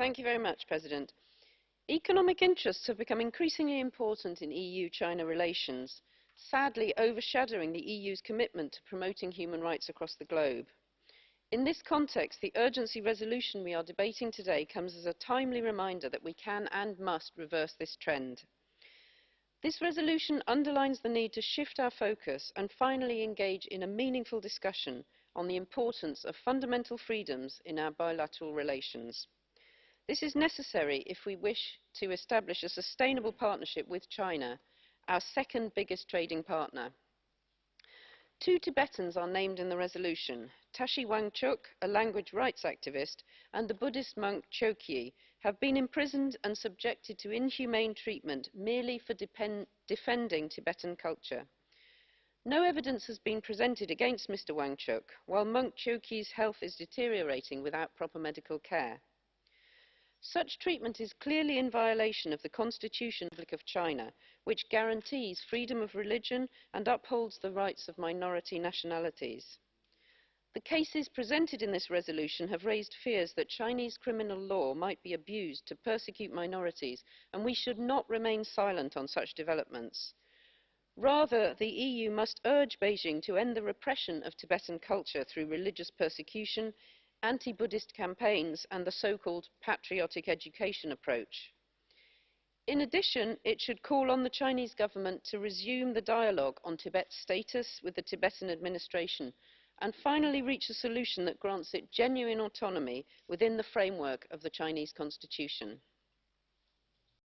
Mr President, economic interests have become increasingly important in EU-China relations, sadly overshadowing the EU's commitment to promoting human rights across the globe. In this context, the urgency resolution we are debating today comes as a timely reminder that we can and must reverse this trend. This resolution underlines the need to shift our focus and finally engage in a meaningful discussion on the importance of fundamental freedoms in our bilateral relations. This is necessary if we wish to establish a sustainable partnership with China, our second biggest trading partner. Two Tibetans are named in the resolution. Tashi Wangchuk, a language rights activist, and the Buddhist monk Choekyi have been imprisoned and subjected to inhumane treatment merely for defending Tibetan culture. No evidence has been presented against Mr Wangchuk, while monk Choekyi's health is deteriorating without proper medical care. Such treatment is clearly in violation of the Constitution of China, which guarantees freedom of religion and upholds the rights of minority nationalities. The cases presented in this resolution have raised fears that Chinese criminal law might be abused to persecute minorities, and we should not remain silent on such developments. Rather, the EU must urge Beijing to end the repression of Tibetan culture through religious persecution, anti-Buddhist campaigns and the so-called patriotic education approach. In addition, it should call on the Chinese government to resume the dialogue on Tibet's status with the Tibetan administration and finally reach a solution that grants it genuine autonomy within the framework of the Chinese constitution.